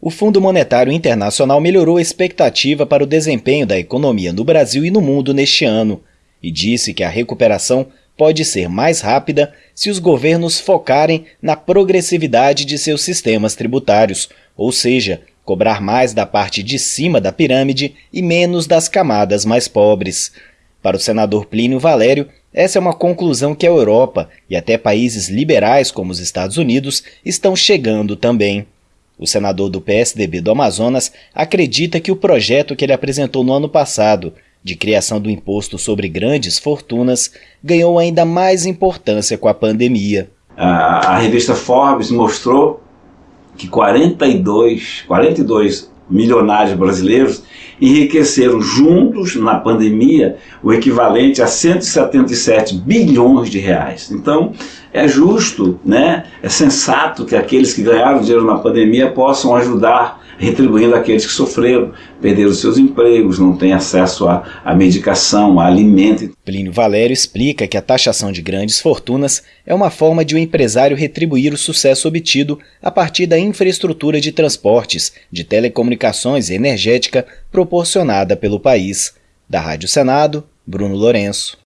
O Fundo Monetário Internacional melhorou a expectativa para o desempenho da economia no Brasil e no mundo neste ano e disse que a recuperação pode ser mais rápida se os governos focarem na progressividade de seus sistemas tributários, ou seja, cobrar mais da parte de cima da pirâmide e menos das camadas mais pobres. Para o senador Plínio Valério, essa é uma conclusão que a Europa e até países liberais como os Estados Unidos estão chegando também. O senador do PSDB do Amazonas acredita que o projeto que ele apresentou no ano passado, de criação do imposto sobre grandes fortunas, ganhou ainda mais importância com a pandemia. A, a revista Forbes mostrou que 42, 42 milionários brasileiros enriqueceram juntos na pandemia o equivalente a 177 bilhões de reais. Então, é justo, né? é sensato que aqueles que ganharam dinheiro na pandemia possam ajudar retribuindo aqueles que sofreram, perderam seus empregos, não têm acesso à, à medicação, a alimento. Plínio Valério explica que a taxação de grandes fortunas é uma forma de o um empresário retribuir o sucesso obtido a partir da infraestrutura de transportes, de telecomunicações e energética proporcionada pelo país. Da Rádio Senado, Bruno Lourenço.